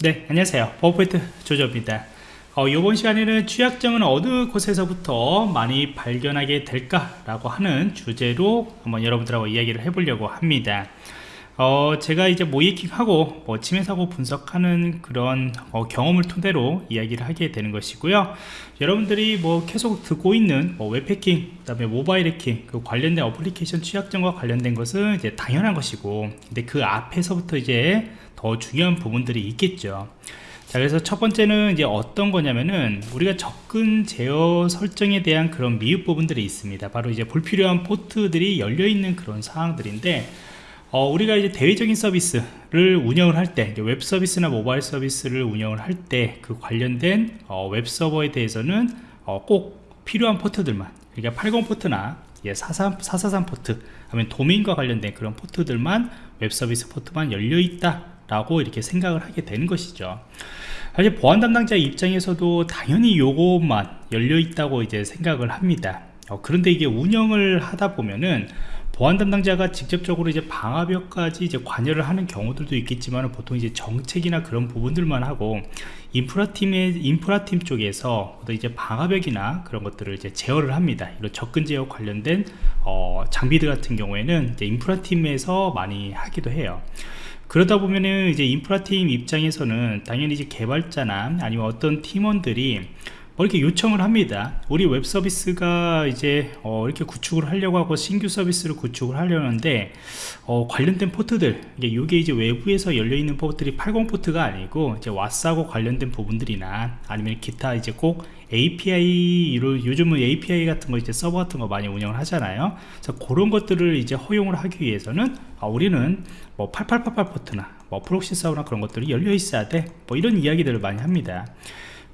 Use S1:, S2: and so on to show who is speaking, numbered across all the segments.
S1: 네 안녕하세요. 버퍼포인트 조조입니다. 어, 이번 시간에는 취약점은 어느 곳에서부터 많이 발견하게 될까 라고 하는 주제로 한번 여러분들하고 이야기를 해보려고 합니다 어, 제가 이제 모의해킹하고 뭐 침해사고 분석하는 그런 어, 경험을 토대로 이야기를 하게 되는 것이고요. 여러분들이 뭐 계속 듣고 있는 뭐 웹해킹 그 다음에 모바일 해킹 그 관련된 어플리케이션 취약점과 관련된 것은 이제 당연한 것이고 근데 그 앞에서부터 이제 더 중요한 부분들이 있겠죠. 자 그래서 첫 번째는 이제 어떤 거냐면은 우리가 접근 제어 설정에 대한 그런 미흡 부분들이 있습니다. 바로 이제 불필요한 포트들이 열려 있는 그런 상황들인데 어, 우리가 이제 대외적인 서비스를 운영을 할 때 웹 서비스나 모바일 서비스를 운영을 할 때 그 관련된 어, 웹 서버에 대해서는 어, 꼭 필요한 포트들만 그러니까 80 포트나 443, 443 포트 아니면 도메인과 관련된 그런 포트들만 웹 서비스 포트만 열려 있다 라고 이렇게 생각을 하게 되는 것이죠. 사실 보안 담당자 입장에서도 당연히 요것만 열려 있다고 이제 생각을 합니다. 어, 그런데 이게 운영을 하다 보면은 보안 담당자가 직접적으로 이제 방화벽까지 이제 관여를 하는 경우들도 있겠지만 보통 이제 정책이나 그런 부분들만 하고 인프라팀의 인프라팀 쪽에서 이제 방화벽이나 그런 것들을 이제 제어를 합니다. 이런 접근 제어 관련된 어, 장비들 같은 경우에는 인프라팀에서 많이 하기도 해요. 그러다 보면은 이제 인프라팀 입장에서는 당연히 이제 개발자나 아니면 어떤 팀원들이 뭐 이렇게 요청을 합니다. 우리 웹 서비스가 이제 어 이렇게 구축을 하려고 하고 신규 서비스를 구축을 하려는데 어 관련된 포트들 이게 이제 외부에서 열려 있는 포트들이 80 포트가 아니고 이제 WAS하고 관련된 부분들이나 아니면 기타 이제 꼭 API로 요즘은 API 같은 거 이제 서버 같은 거 많이 운영을 하잖아요. 그래서 그런 것들을 이제 허용을 하기 위해서는 아, 우리는 뭐 8888 포트나 뭐 proxy 서버나 그런 것들이 열려 있어야 돼. 뭐 이런 이야기들을 많이 합니다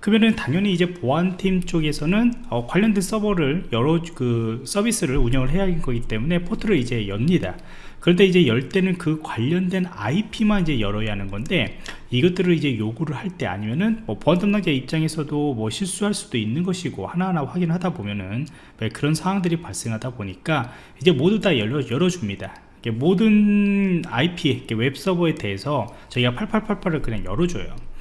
S1: 그러면은 당연히 이제 보안팀 쪽에서는 어, 관련된 서버를 여러 그 서비스를 운영을 해야 하는 거기 때문에 포트를 이제 엽니다. 그런데 이제 열 때는 그 관련된 IP만 이제 열어야 하는 건데 이것들을 이제 요구를 할 때 아니면은 뭐 보안 담당자 입장에서도 뭐 실수할 수도 있는 것이고 하나하나 확인하다 보면은 그런 상황들이 발생하다 보니까 이제 모두 다 열어 열어줍니다. 모든 IP 웹 서버에 대해서 저희가 8888을 그냥 열어줘요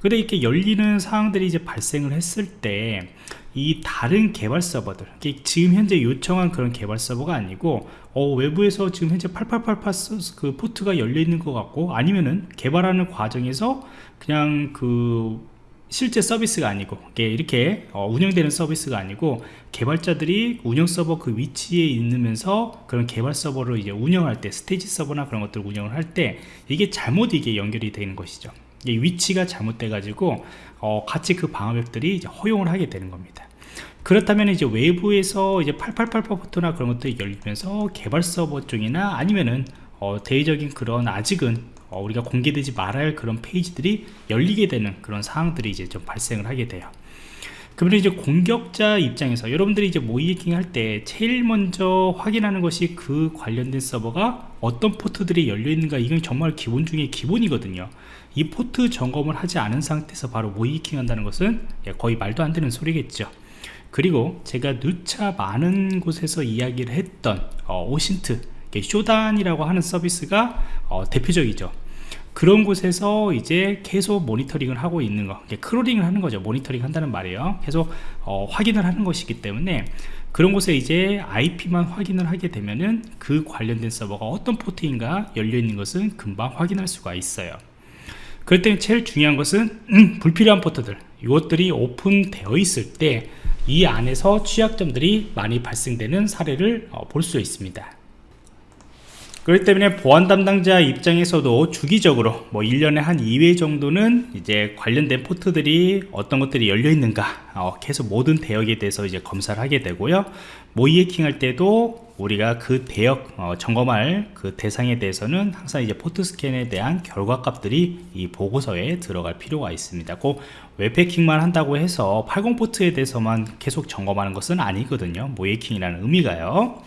S1: 근데 이렇게 열리는 상황들이 이제 발생을 했을 때 이 다른 개발 서버들 지금 현재 요청한 그런 개발 서버가 아니고 어, 외부에서 지금 현재 8888 그 포트가 열려 있는 것 같고 아니면은 개발하는 과정에서 그냥 그 실제 서비스가 아니고 이렇게 어, 운영되는 서비스가 아니고 개발자들이 운영 서버 그 위치에 있으면서 그런 개발 서버를 이제 운영할 때 스테이지 서버나 그런 것들을 운영을 할 때 이게 잘못 이게 연결이 되는 것이죠 위치가 잘못돼 가지고 어, 같이 그 방화벽들이 허용을 하게 되는 겁니다. 그렇다면 이제 외부에서 이제 888 포트나 그런 것들이 열리면서 개발 서버 쪽이나 아니면은 어, 대외적인 그런 아직은 어, 우리가 공개되지 말아야 할 그런 페이지들이 열리게 되는 그런 상황들이 이제 좀 발생을 하게 돼요 그러면 이제 공격자 입장에서 여러분들이 이제 모의해킹 할 때 제일 먼저 확인하는 것이 그 관련된 서버가 어떤 포트들이 열려 있는가. 이건 정말 기본 중에 기본이거든요. 이 포트 점검을 하지 않은 상태에서 바로 모의해킹 한다는 것은 예, 거의 말도 안 되는 소리겠죠. 그리고 제가 누차 많은 곳에서 이야기를 했던 어, OSINT Shodan이라고 하는 서비스가 어, 대표적이죠 그런 곳에서 이제 계속 모니터링을 하고 있는 거 crawling을 하는 거죠. 모니터링 한다는 말이에요. 계속 어, 확인을 하는 것이기 때문에 그런 곳에 이제 IP만 확인을 하게 되면은 그 관련된 서버가 어떤 포트인가 열려 있는 것은 금방 확인할 수가 있어요. 그럴 때 제일 중요한 것은 음, 불필요한 포트들. 이것들이 오픈되어 있을 때 이 안에서 취약점들이 많이 발생되는 사례를 어, 볼수 있습니다 그렇기 때문에 보안 담당자 입장에서도 주기적으로 뭐 1년에 한 2회 정도는 이제 관련된 포트들이 어떤 것들이 열려 있는가 어, 계속 모든 대역에 대해서 이제 검사를 하게 되고요. 모의 해킹 할 때도 우리가 그 대역 어, 점검할 그 대상에 대해서는 항상 이제 포트 스캔에 대한 결과값들이 이 보고서에 들어갈 필요가 있습니다. 꼭 웹해킹만 한다고 해서 80포트에 대해서만 계속 점검하는 것은 아니거든요. 모의 해킹이라는 의미가요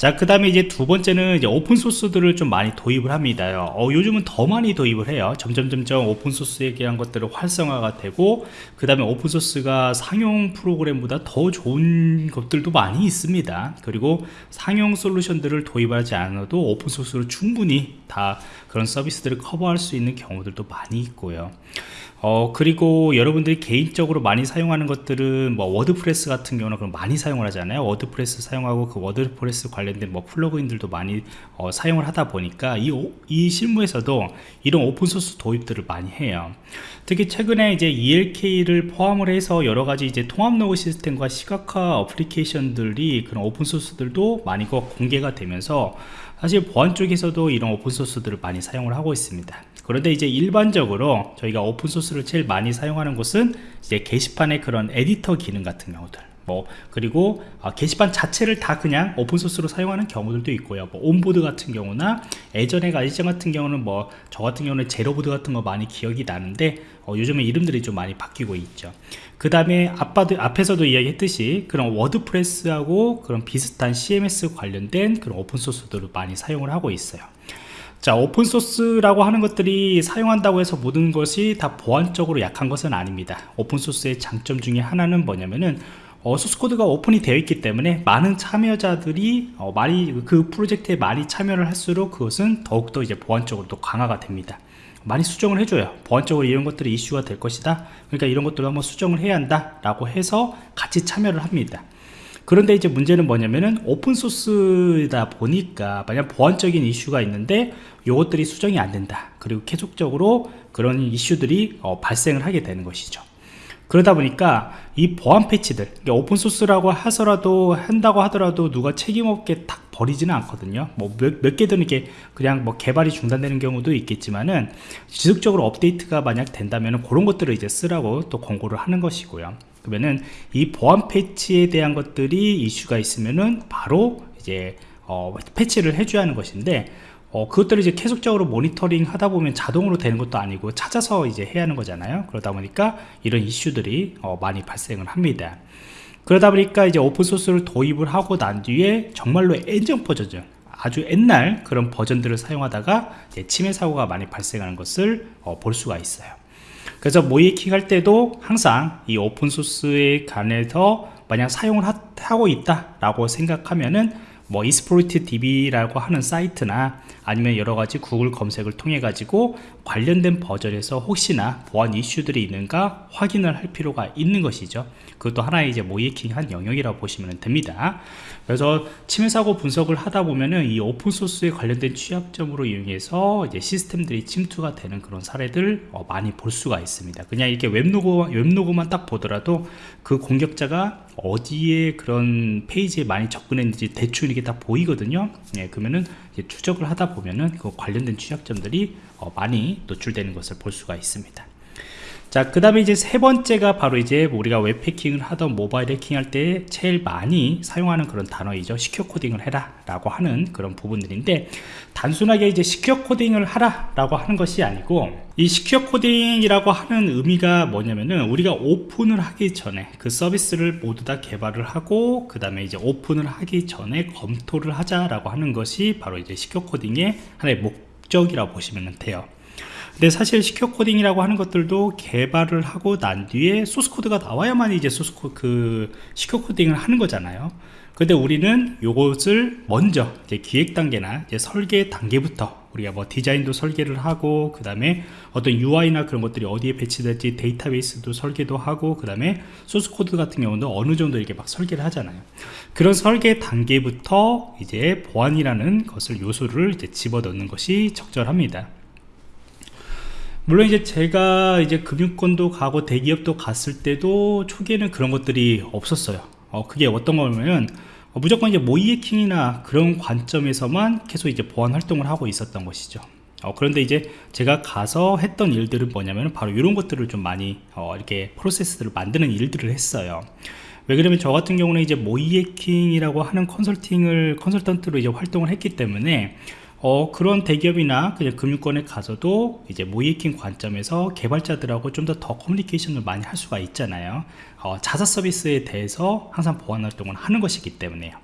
S1: 자, 그 다음에 이제 두 번째는 이제 오픈소스들을 좀 많이 도입을 합니다. 어, 요즘은 더 많이 도입을 해요. 점점, 점점 오픈소스에 대한 것들을 활성화가 되고, 그 다음에 오픈소스가 상용 프로그램보다 더 좋은 것들도 많이 있습니다. 그리고 상용 솔루션들을 도입하지 않아도 오픈소스로 충분히 다 그런 서비스들을 커버할 수 있는 경우들도 많이 있고요. 어 그리고 여러분들이 개인적으로 많이 사용하는 것들은 뭐 워드프레스 같은 경우는 그럼 많이 사용을 하잖아요? 워드프레스 사용하고 그 워드프레스 관련된 뭐 플러그인들도 많이 어, 사용을 하다 보니까 이, 이 실무에서도 이런 open source 도입들을 많이 해요. 특히 최근에 이제 ELK를 포함을 해서 여러 가지 이제 통합 로그 시스템과 시각화 어플리케이션들이 그런 open source들도 많이 공개가 되면서 사실 보안 쪽에서도 이런 open source들을 많이 사용을 하고 있습니다. 그런데 이제 일반적으로 저희가 open source를 제일 많이 사용하는 곳은 이제 게시판의 그런 에디터 기능 같은 경우들 뭐 그리고 아, 게시판 자체를 다 그냥 open source로 사용하는 경우들도 있고요. 뭐 그누보드 같은 경우나 예전에 가이전 같은 경우는 뭐 저 같은 경우는 제로보드 같은 거 많이 기억이 나는데 어, 요즘에 이름들이 좀 많이 바뀌고 있죠. 그 다음에 앞에서도 이야기했듯이 그런 워드프레스하고 그런 비슷한 CMS 관련된 그런 open source들을 많이 사용을 하고 있어요. 자 open source라고 하는 것들이 사용한다고 해서 모든 것이 다 보안적으로 약한 것은 아닙니다. open source의 장점 중에 하나는 뭐냐면은 어, 소스코드가 오픈이 되어 있기 때문에 많은 참여자들이 어, 많이 그 프로젝트에 많이 참여를 할수록 그것은 더욱더 이제 보안적으로 또 강화가 됩니다. 많이 수정을 해줘요 보안적으로 이런 것들이 이슈가 될 것이다. 그러니까 이런 것들을 한번 수정을 해야 한다 라고 해서 같이 참여를 합니다. 그런데 이제 문제는 뭐냐면은 오픈소스다 보니까 만약 보안적인 이슈가 있는데 이것들이 수정이 안 된다. 그리고 계속적으로 그런 이슈들이 어, 발생을 하게 되는 것이죠 그러다 보니까 이 보안 패치들 오픈소스라고 하서라도 한다고 하더라도 누가 책임없게 탁 버리지는 않거든요. 뭐 몇, 몇 개든 이게 그냥 뭐 개발이 중단되는 경우도 있겠지만은 지속적으로 업데이트가 만약 된다면 그런 것들을 이제 쓰라고 또 권고를 하는 것이고요. 그러면은 이 보안 패치에 대한 것들이 이슈가 있으면은 바로 이제 어, 패치를 해줘야 하는 것인데 어, 그것들을 이제 계속적으로 모니터링 하다 보면 자동으로 되는 것도 아니고 찾아서 이제 해야 하는 거잖아요. 그러다 보니까 이런 이슈들이 어, 많이 발생을 합니다. 그러다 보니까 이제 오픈소스를 도입을 하고 난 뒤에 정말로 엔전 버전 아주 옛날 그런 버전들을 사용하다가 침해 사고가 많이 발생하는 것을 어, 볼 수가 있어요. 그래서 모이킹 할 때도 항상 이 오픈소스에 관해서 만약 사용을 하, 고 있다 라고 생각하면은 뭐 이스프로이트 DB라고 하는 사이트나 아니면 여러가지 구글 검색을 통해 가지고 관련된 버전에서 혹시나 보안 이슈들이 있는가 확인을 할 필요가 있는 것이죠. 그것도 하나의 이제 모이킹한 영역이라고 보시면 됩니다. 그래서 침해 사고 분석을 하다 보면은 이 open source에 관련된 취약점으로 이용해서 이제 시스템들이 침투가 되는 그런 사례들 어, 많이 볼 수가 있습니다. 그냥 이렇게 web log web log만 딱 보더라도 그 공격자가 어디에 그런 페이지에 많이 접근했는지 대충 이게 다 보이거든요. 예, 그러면은 추적을 하다 보면은 그 관련된 취약점들이 어, 많이 노출되는 것을 볼 수가 있습니다 자, 그 다음에 이제 세 번째가 바로 이제 우리가 웹해킹을 하던 모바일 해킹 할 때 제일 많이 사용하는 그런 단어이죠. secure coding을 해라 라고 하는 그런 부분들인데 단순하게 이제 secure coding을 하라 라고 하는 것이 아니고 이 secure coding이라고 하는 의미가 뭐냐면은 우리가 오픈을 하기 전에 그 서비스를 모두 다 개발을 하고 그 다음에 이제 오픈을 하기 전에 검토를 하자라고 하는 것이 바로 이제 secure coding의 하나의 목적이라고 보시면 돼요. 근데 사실 secure coding이라고 하는 것들도 개발을 하고 난 뒤에 소스 코드가 나와야만 이제 소스 코드 그 secure coding을 하는 거잖아요. 근데 우리는 요것을 먼저 이제 기획 단계나 이제 설계 단계부터 우리가 뭐 디자인도 설계를 하고 그 다음에 어떤 UI나 그런 것들이 어디에 배치될지 데이터베이스도 설계도 하고 그 다음에 소스 코드 같은 경우도 어느 정도 이렇게 막 설계를 하잖아요. 그런 설계 단계부터 이제 보안이라는 것을 요소를 이제 집어넣는 것이 적절합니다 물론 이제 제가 이제 금융권도 가고 대기업도 갔을 때도 초기에는 그런 것들이 없었어요. 어, 그게 어떤 거냐면 어, 무조건 이제 모이해킹이나 그런 관점에서만 계속 이제 보안 활동을 하고 있었던 것이죠. 어, 그런데 이제 제가 가서 했던 일들은 뭐냐면 바로 이런 것들을 좀 많이 어, 이렇게 프로세스들을 만드는 일들을 했어요. 왜 그러면 저 같은 경우는 이제 모이해킹이라고 하는 컨설팅을 컨설턴트로 이제 활동을 했기 때문에 어, 그런 대기업이나 그냥 금융권에 가서도 이제 모이킹 관점에서 개발자들하고 좀 더더 커뮤니케이션을 많이 할 수가 있잖아요. 어, 자사 서비스에 대해서 항상 보안 활동을 하는 것이기 때문에요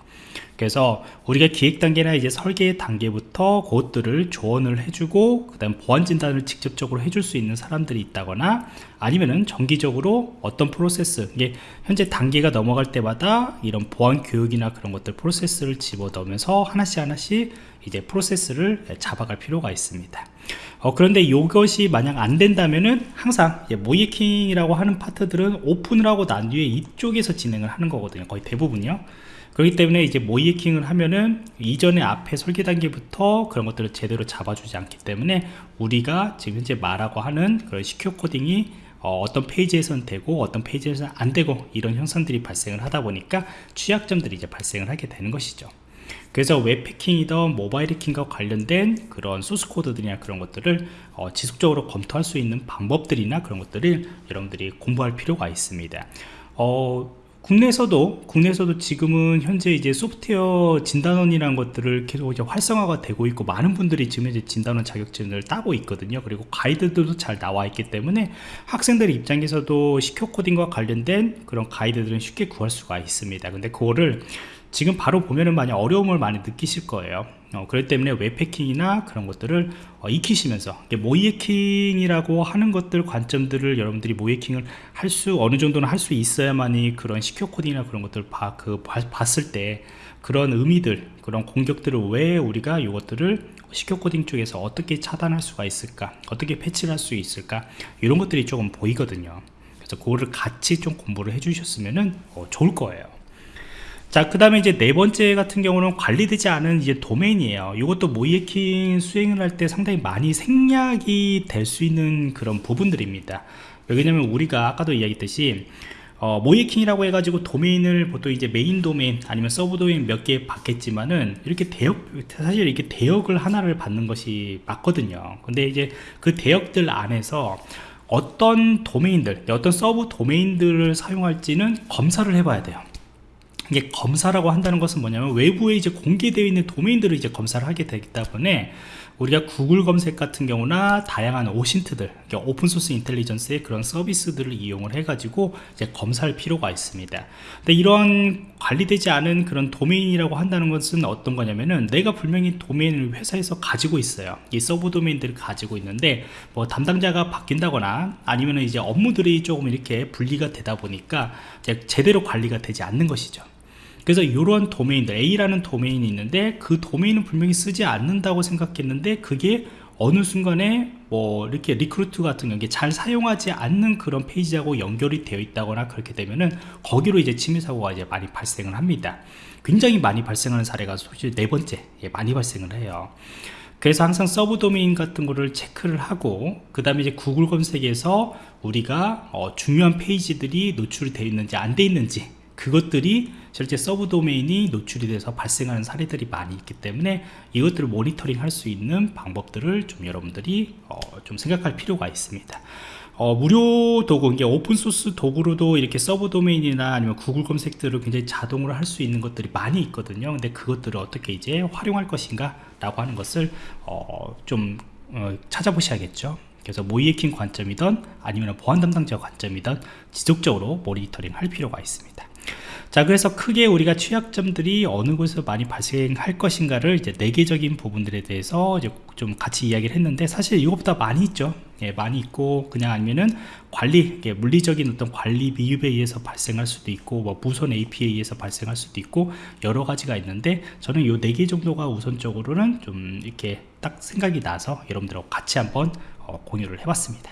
S1: 그래서 우리가 기획 단계나 이제 설계 단계부터 그것들을 조언을 해주고 그 다음 보안 진단을 직접적으로 해줄 수 있는 사람들이 있다거나 아니면은 정기적으로 어떤 프로세스 이게 현재 단계가 넘어갈 때마다 이런 보안 교육이나 그런 것들 프로세스를 집어넣으면서 하나씩 하나씩 이제 프로세스를 잡아갈 필요가 있습니다. 어, 그런데 이것이 만약 안 된다면은 항상 모이킹이라고 하는 파트들은 오픈을 하고 난 뒤에 이쪽에서 진행을 하는 거거든요 거의 대부분요 그렇기 때문에 이제 모이킹을 하면은 이전에 앞에 설계 단계부터 그런 것들을 제대로 잡아주지 않기 때문에 우리가 지금 현재 말하고 하는 그런 시큐어 코딩이 어, 떤 페이지에서는 되고 어떤 페이지에서는 안 되고 이런 현상들이 발생을 하다 보니까 취약점들이 이제 발생을 하게 되는 것이죠. 그래서 웹패킹이든 모바일 해킹과 관련된 그런 소스 코드들이나 그런 것들을 어, 지속적으로 검토할 수 있는 방법들이나 그런 것들을 여러분들이 공부할 필요가 있습니다. 어, 국내에서도 국내에서도 지금은 현재 이제 소프트웨어 진단원이라는 것들을 계속 이제 활성화가 되고 있고 많은 분들이 지금 이제 진단원 자격증을 따고 있거든요. 그리고 가이드들도 잘 나와 있기 때문에 학생들 입장에서도 시큐어 코딩과 관련된 그런 가이드들은 쉽게 구할 수가 있습니다. 근데 그거를 지금 바로 보면은 많이 어려움을 많이 느끼실 거예요 어, 그렇기 때문에 웹패킹이나 그런 것들을 어, 익히시면서 모이해킹이라고 하는 것들 관점들을 여러분들이 모이해킹을 할 수 어느 정도는 할 수 있어야만이 그런 시큐어 코딩이나 그런 것들 봐, 그, 봤을 때 그런 의미들 그런 공격들을 왜 우리가 이것들을 시큐어 코딩 쪽에서 어떻게 차단할 수가 있을까 어떻게 패치를 할 수 있을까 이런 것들이 조금 보이거든요. 그래서 그거를 같이 좀 공부를 해 주셨으면 어, 좋을 거예요 자, 그 다음에 이제 네 번째 같은 경우는 관리되지 않은 이제 도메인이에요. 이것도 모이에킹 수행을 할 때 상당히 많이 생략이 될 수 있는 그런 부분들입니다. 왜냐면 우리가 아까도 이야기했듯이 어, 모의해킹이라고 해가지고 도메인을 보통 이제 메인 도메인 아니면 서브 도메인 몇 개 받겠지만은 이렇게 대역 사실 이렇게 대역을 하나를 받는 것이 맞거든요. 근데 이제 그 대역들 안에서 어떤 도메인들, 어떤 서브 도메인들을 사용할지는 검사를 해봐야 돼요. 이게 검사라고 한다는 것은 뭐냐면 외부에 이제 공개되어 있는 도메인들을 이제 검사를 하게 되기 때문에 우리가 구글 검색 같은 경우나 다양한 OSINT들 open source intelligence의 그런 서비스들을 이용을 해 가지고 이제 검사할 필요가 있습니다. 근데 이런 관리되지 않은 그런 도메인이라고 한다는 것은 어떤 거냐면은 내가 분명히 도메인을 회사에서 가지고 있어요. 이 서브 도메인들을 가지고 있는데 뭐 담당자가 바뀐다거나 아니면 이제 업무들이 조금 이렇게 분리가 되다 보니까 제대로 관리가 되지 않는 것이죠 그래서 이런 도메인들 A라는 도메인이 있는데 그 도메인은 분명히 쓰지 않는다고 생각했는데 그게 어느 순간에 뭐 이렇게 recruit 같은 게 잘 사용하지 않는 그런 페이지하고 연결이 되어 있다거나 그렇게 되면은 거기로 이제 침해 사고가 이제 많이 발생을 합니다. 굉장히 많이 발생하는 사례가 솔직히 네 번째 예, 많이 발생을 해요. 그래서 항상 서브 도메인 같은 거를 체크를 하고 그 다음에 이제 구글 검색에서 우리가 어, 중요한 페이지들이 노출이 되어 있는지 안 되어 있는지 그것들이 실제 서브 도메인이 노출이 돼서 발생하는 사례들이 많이 있기 때문에 이것들을 모니터링 할 수 있는 방법들을 좀 여러분들이 어, 좀 생각할 필요가 있습니다 어, 무료 도구, 이게 open source 도구로도 이렇게 서브 도메인이나 아니면 구글 검색들을 굉장히 자동으로 할 수 있는 것들이 많이 있거든요. 근데 그것들을 어떻게 이제 활용할 것인가 라고 하는 것을 어, 좀 어, 찾아보셔야겠죠. 그래서 모의해킹 관점이든 아니면 보안 담당자 관점이든 지속적으로 모니터링 할 필요가 있습니다. 자 그래서 크게 우리가 취약점들이 어느 곳에서 많이 발생할 것인가를 이제 내계적인 부분들에 대해서 이제 좀 같이 이야기를 했는데 사실 이것보다 많이 있죠. 예, 많이 있고 그냥 아니면은 관리 예, 물리적인 어떤 관리 미흡에 의해서 발생할 수도 있고 뭐 무선 AP에 의해서 발생할 수도 있고 여러 가지가 있는데 저는 이네개 정도가 우선적으로는 좀 이렇게 딱 생각이 나서 여러분들하고 같이 한번 어, 공유를 해봤습니다